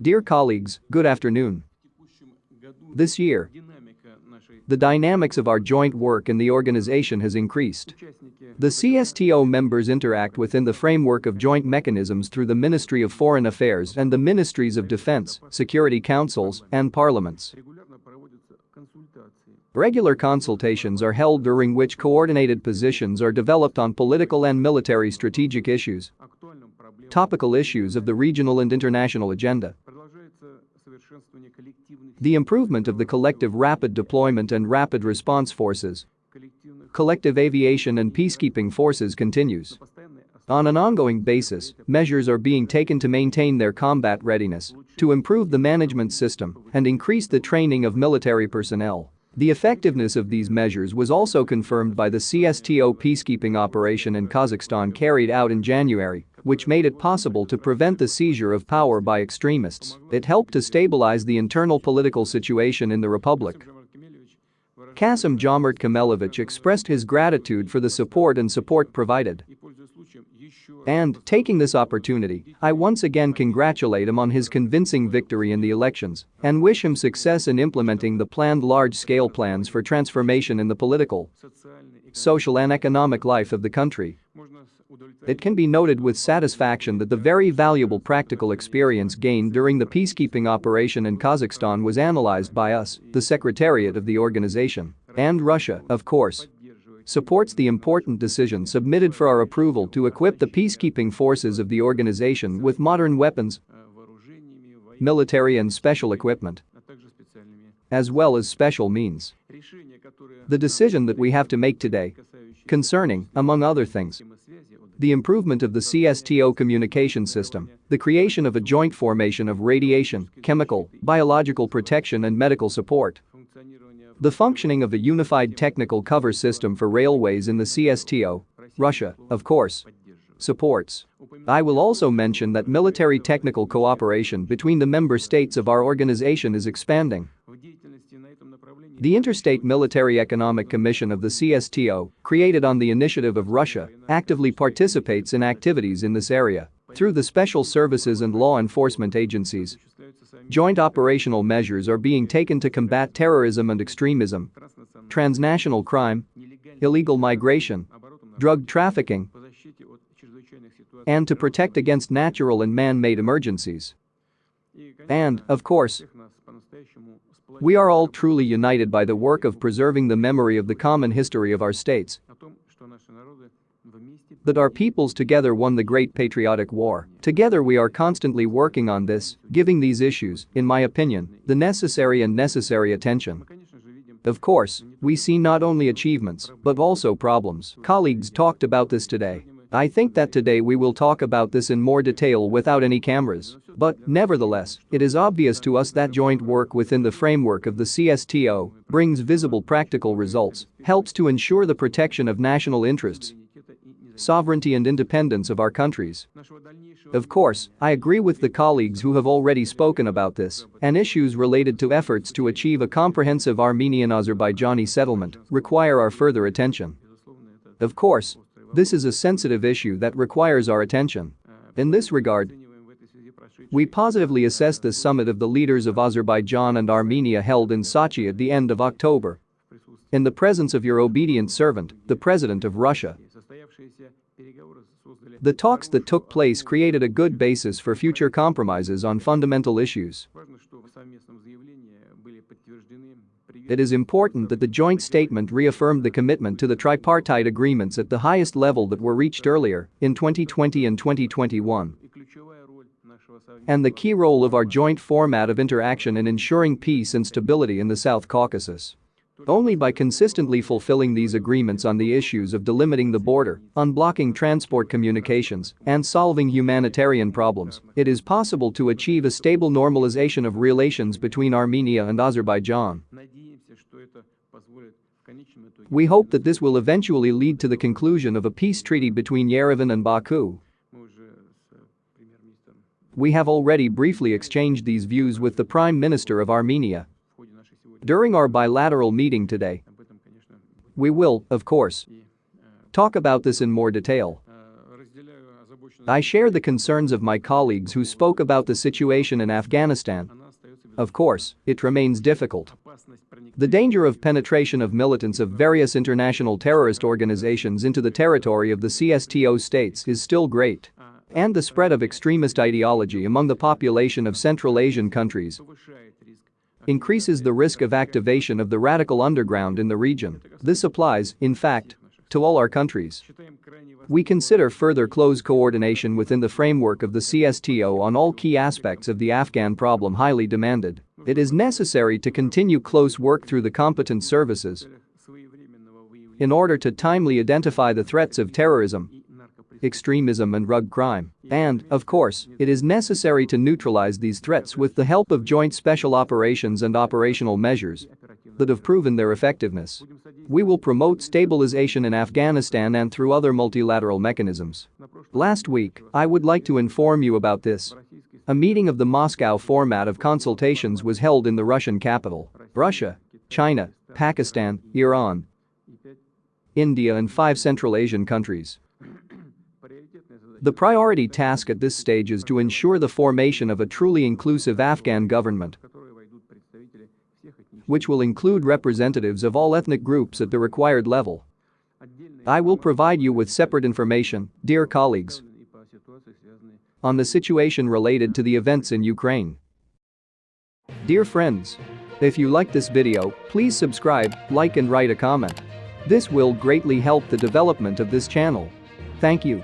Dear colleagues, good afternoon. This year, the dynamics of our joint work in the organization has increased. The CSTO members interact within the framework of joint mechanisms through the Ministry of Foreign Affairs and the Ministries of Defense, Security Councils, and Parliaments. Regular consultations are held during which coordinated positions are developed on political and military strategic issues, topical issues of the regional and international agenda. The improvement of the collective rapid deployment and rapid response forces, collective aviation and peacekeeping forces continues. On an ongoing basis, measures are being taken to maintain their combat readiness, to improve the management system, and increase the training of military personnel. The effectiveness of these measures was also confirmed by the CSTO peacekeeping operation in Kazakhstan carried out in January, which made it possible to prevent the seizure of power by extremists. It helped to stabilize the internal political situation in the republic. Kassym-Jomart Kemelevich expressed his gratitude for the support and support provided. And, taking this opportunity, I once again congratulate him on his convincing victory in the elections and wish him success in implementing the planned large-scale plans for transformation in the political, social and economic life of the country. It can be noted with satisfaction that the very valuable practical experience gained during the peacekeeping operation in Kazakhstan was analyzed by us, the secretariat of the organization, and Russia, of course, supports the important decision submitted for our approval to equip the peacekeeping forces of the organization with modern weapons, military and special equipment, as well as special means. The decision that we have to make today concerning, among other things, the improvement of the CSTO communication system, the creation of a joint formation of radiation, chemical, biological protection and medical support, the functioning of a unified technical cover system for railways in the CSTO, Russia, of course, supports. I will also mention that military technical cooperation between the member states of our organization is expanding. The Interstate Military Economic Commission of the CSTO, created on the initiative of Russia, actively participates in activities in this area through the special services and law enforcement agencies, Joint operational measures are being taken to combat terrorism and extremism, transnational crime, illegal migration, drug trafficking, and to protect against natural and man-made emergencies. And, of course, we are all truly united by the work of preserving the memory of the common history of our states that our peoples together won the great patriotic war. Together we are constantly working on this, giving these issues, in my opinion, the necessary and necessary attention. Of course, we see not only achievements, but also problems. Colleagues talked about this today. I think that today we will talk about this in more detail without any cameras. But, nevertheless, it is obvious to us that joint work within the framework of the CSTO brings visible practical results, helps to ensure the protection of national interests, sovereignty and independence of our countries. Of course, I agree with the colleagues who have already spoken about this, and issues related to efforts to achieve a comprehensive Armenian-Azerbaijani settlement require our further attention. Of course, this is a sensitive issue that requires our attention. Uh, in this regard, we positively assess the summit of the leaders of Azerbaijan and Armenia held in Sochi at the end of October. In the presence of your obedient servant, the President of Russia, the talks that took place created a good basis for future compromises on fundamental issues. It is important that the joint statement reaffirmed the commitment to the tripartite agreements at the highest level that were reached earlier, in 2020 and 2021, and the key role of our joint format of interaction in ensuring peace and stability in the South Caucasus. Only by consistently fulfilling these agreements on the issues of delimiting the border, unblocking transport communications, and solving humanitarian problems, it is possible to achieve a stable normalization of relations between Armenia and Azerbaijan. We hope that this will eventually lead to the conclusion of a peace treaty between Yerevan and Baku. We have already briefly exchanged these views with the Prime Minister of Armenia. During our bilateral meeting today, we will, of course, talk about this in more detail. I share the concerns of my colleagues who spoke about the situation in Afghanistan. Of course, it remains difficult. The danger of penetration of militants of various international terrorist organizations into the territory of the CSTO states is still great. And the spread of extremist ideology among the population of Central Asian countries increases the risk of activation of the radical underground in the region. This applies, in fact, to all our countries. We consider further close coordination within the framework of the CSTO on all key aspects of the Afghan problem highly demanded. It is necessary to continue close work through the competent services in order to timely identify the threats of terrorism, extremism and drug crime. And, of course, it is necessary to neutralize these threats with the help of joint special operations and operational measures that have proven their effectiveness. We will promote stabilization in Afghanistan and through other multilateral mechanisms. Last week, I would like to inform you about this. A meeting of the Moscow format of consultations was held in the Russian capital. Russia, China, Pakistan, Iran, India and five Central Asian countries. The priority task at this stage is to ensure the formation of a truly inclusive Afghan government which will include representatives of all ethnic groups at the required level. I will provide you with separate information, dear colleagues, on the situation related to the events in Ukraine. Dear friends, if you like this video, please subscribe, like and write a comment. This will greatly help the development of this channel. Thank you.